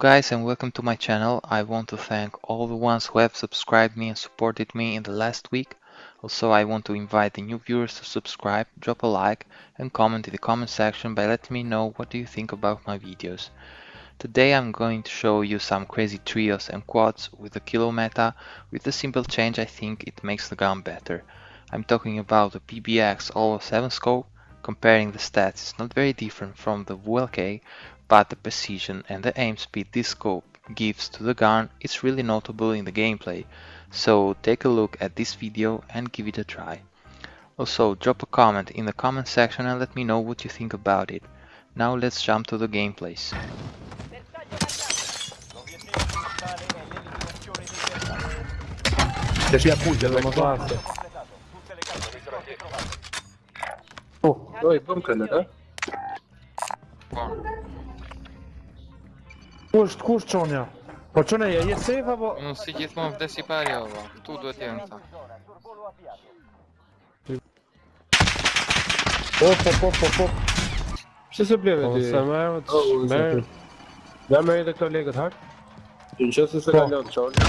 Guys and welcome to my channel. I want to thank all the ones who have subscribed me and supported me in the last week. Also I want to invite the new viewers to subscribe, drop a like and comment in the comment section by letting me know what do you think about my videos. Today I'm going to show you some crazy trios and quads with the kilo meta. With a simple change I think it makes the gun better. I'm talking about the PBX Holo 7 scope. Comparing the stats is not very different from the VLK but the precision and the aim speed this scope gives to the gun is really notable in the gameplay, so take a look at this video and give it a try. Also drop a comment in the comment section and let me know what you think about it. Now let's jump to the gameplays. Che si appuggia la classe. Oh, dove bunker da? Kush, kush qonja? Po qëne, je, je safe apo? Unë si gjithmonë vdes i pari ova, këtu duhet jenë ta. Op, po, po, op, po, op, op, op. Që se pleve ti? Se merë, të shmerë. Ja merë edhe këto legët hak? Që në qësë se kalon, qonja.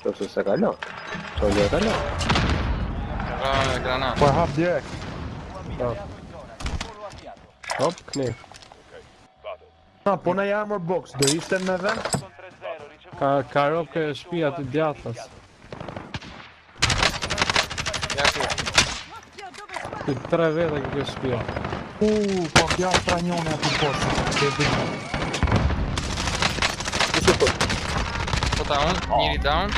Qësë se kalon. Qonja e kalon. Granat. Po hap direkt. Hop, knirë. Na, po në armor box, do ishte me vend? Ka, ka ropë ke shpia të djathas. Ja ku. Ty tre vete ke ke shpia. Uuu, po kja pra njone aty poshtë, ke dhe Po ta unë, njëri down.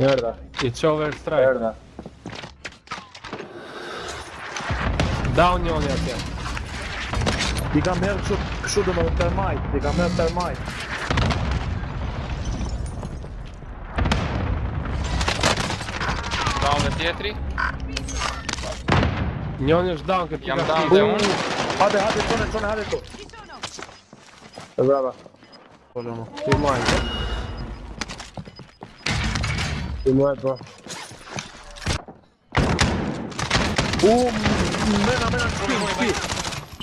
Merda, I qove strike. merda. Down njoni atje. I kam herë kështu, kështu do më dhe termite, i kam herë termite. Down dhe tjetri. Njoni është down ke Jam down dhe unë. Hade, hade, qone, qone, hade to. E brava. Po lëmo. Ti majnë. Ti muaj po. Uuu, mena, mena, shpi, shpi.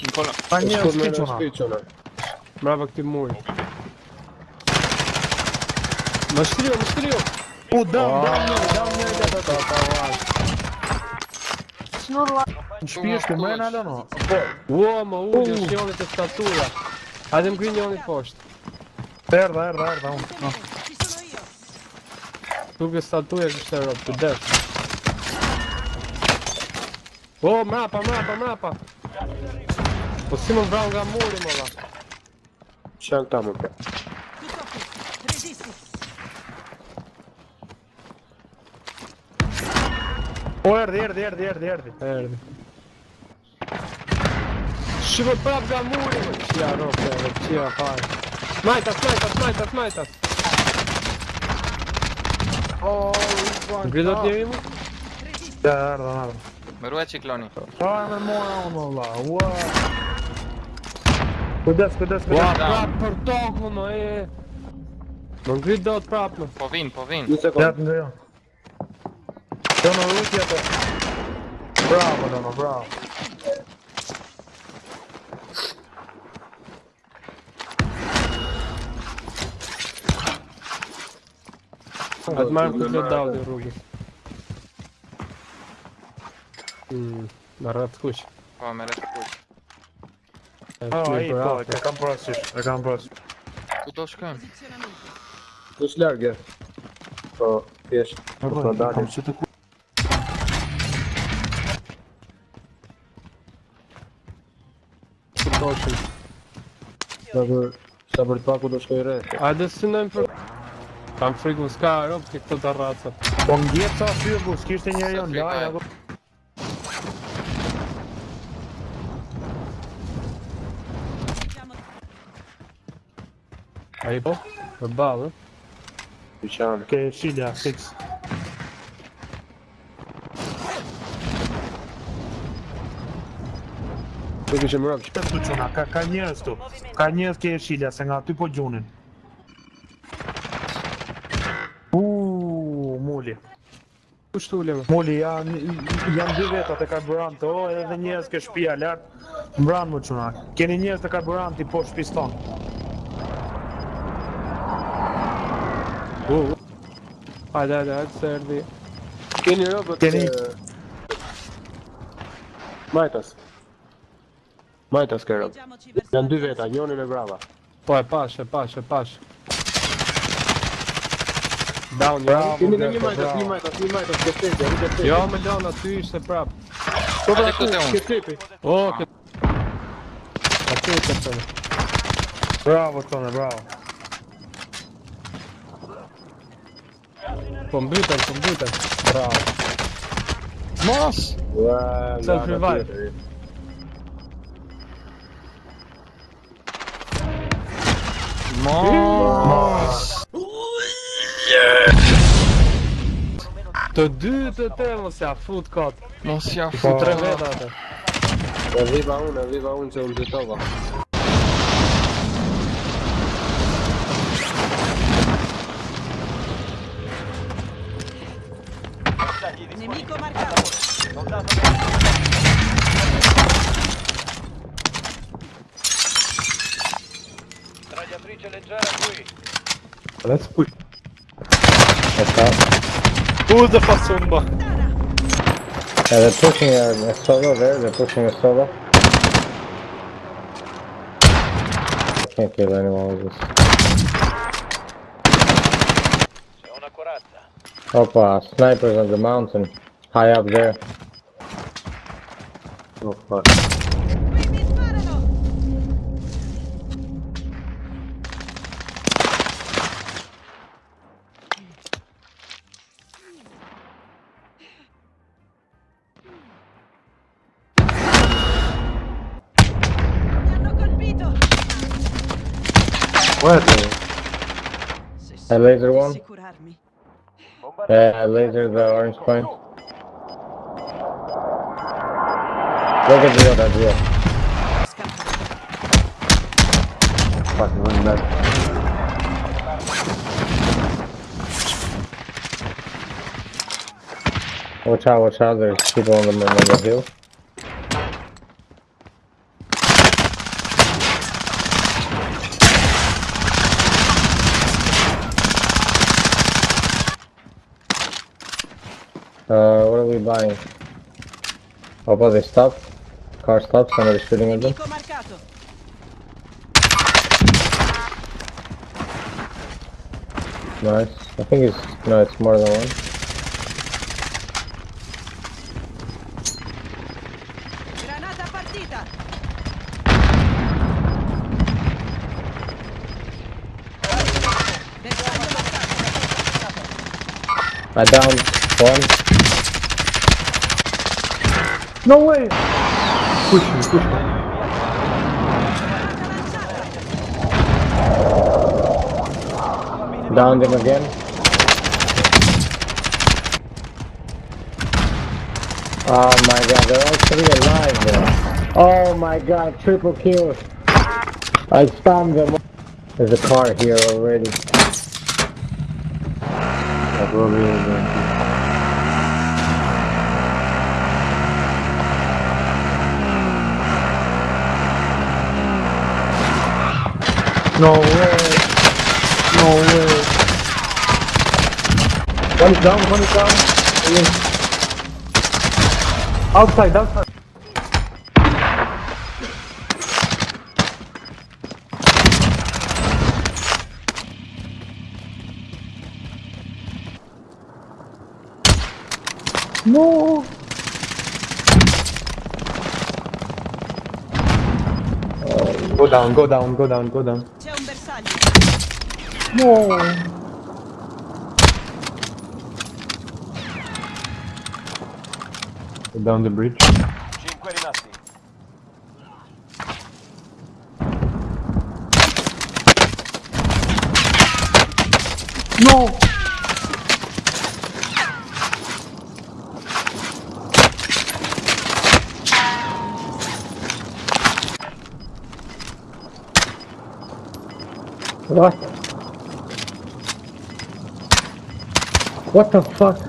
Nicola. Ma ne ho spicciola. Bravo che muoio. На штрио, на штрио! О, дам, дам мне, дам мне, да, да, да, давай. Шнурла. Шпишку, мы надо, но. О, мауля, все он это статуя. Один грини он и фошт. Эрда, эрда, эрда, он. Туга статуя, что роб, ты дашь. О, мапа, мапа, мапа. По имам врага море, мала. Чак там опять. O erdi, erdi, erdi, erdi, erdi. Erdi. Și vă prap ga muri, mă. Ce ia rog, bă, ce ia fai. Smite-a, smite-a, smite-a, smite-a. Oh, Gridot e mă? Da, da, da. Mă ruga ciclonii. Hai, mă, mă, mă, la, uau. Куди, куди, куди? Wow, Prap portogono e... Non grido al Prap. Povin, povin. Un secondo. Sono l'ultimo. Bravo, Dono, bravo. От Марку додав до руки. Нарад хуч. О, нарад хуч. Oh, ai, po, e kam po parasysh, e kam po parasysh. Ku do shkon? Ku s'largë? Po, thjesht. Po, dalim. Çu të ku? Doshim. Sa për sa për të paku do shkoj rreth. A do synojmë për Kam frikë s'ka rob këto të. Po ngjet sa fyë, s'kishte njeriu laj apo Ai po? Për ballë. Dyqan. Ke shilja fix. Nuk ishim mërëm që Këtu quna, ka, ka njerës tu Ka njerës ke e shilja, se nga aty po gjunin Uuuu, mulli Ku shtu ulema? Mulli, janë jan dy vetat e karburant O, edhe njerës ke shpia lart Mbran më quna Keni njerës të karburant i po shpis ton Uh. Hajde, hajde, hajde, se erdi. Keni robot Keni-. Majtas. Majtas ke robot. Janë dy veta, njoni me brava. Po e pash, e pash, e pash. Down, Bravo. Keni me një majtas, një majtas, një majtas, ke tete, ke tete. Jo, me lona, ty ishte prap. Po pra ku, ke tepi. O, këtë... Aty e këtë të Bravo tonë, bravo. Po mbyten, po mbyten. Bravo. Mos! Self revive. Mos! Të dy të te mos ja fut kot. Mos ja fut Tre veta atë. E viva unë, e viva unë që unë dytova. Let's push. U dhe fasumba. Yeah, they're pushing a, a solo there, they're pushing a solo. I can't kill anyone with this. Opa, snipers on the mountain. High up there. Oh fuck. Se I laser one. Assicurarmi. Yeah, I laser the orange point. Look at the other view. Scappa. Fuck, non è... Watch out, watch out, there's people on the, on the hill. Uh, what are we buying? Oh, but they stopped. Car stopped, somebody's shooting at them. Nice. I think it's, no, it's more than one. Granata partita. Bersaglio marcato. I downed one. No way! Push me, push me. Downed him again. Oh my god, they're all three alive there. Oh my god, triple kills. I stunned them. There's a car here already. No way. No way. One is down, one is down. Yes. Outside, outside. No. Go down, go down, go down, go down. C'è un bersaglio. No. Down the bridge. No. What? What the fuck?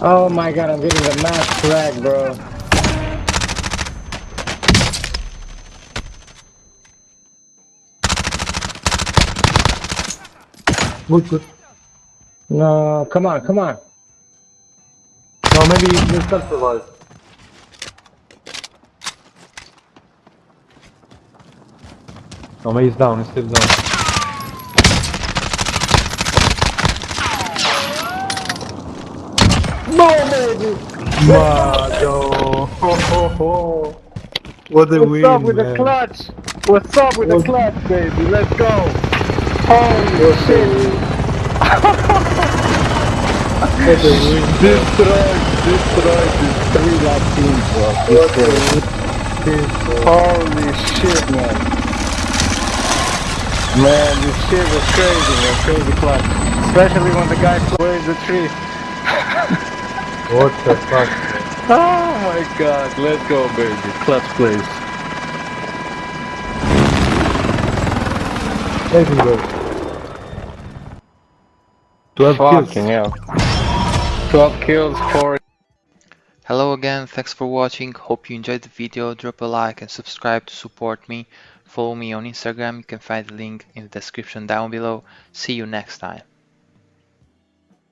Oh my god, I'm getting the mass frag, bro. Good, good. No, come on, come on. No, maybe you can self-revive. No, maybe he's down, he's still down. No, baby! Mado! Ho, ho, ho. What a What's win, up with the clutch? What's up with the clutch, baby? Let's go! Holy shit! What a win. Destroyed, destroyed these three lap teams, bro. Destroyed. Holy shit, man. Man, this shit was crazy, man. Crazy clutch. Especially when the guy plays the tree. What the fuck? Oh my god, let's go, baby. Clutch plays. Let him go. 12 kills. Fucking hell. 12 kills, 4 Hello again, thanks for watching, hope you enjoyed the video, drop a like and subscribe to support me. Follow me on Instagram, you can find the link in the description down below. See you next time.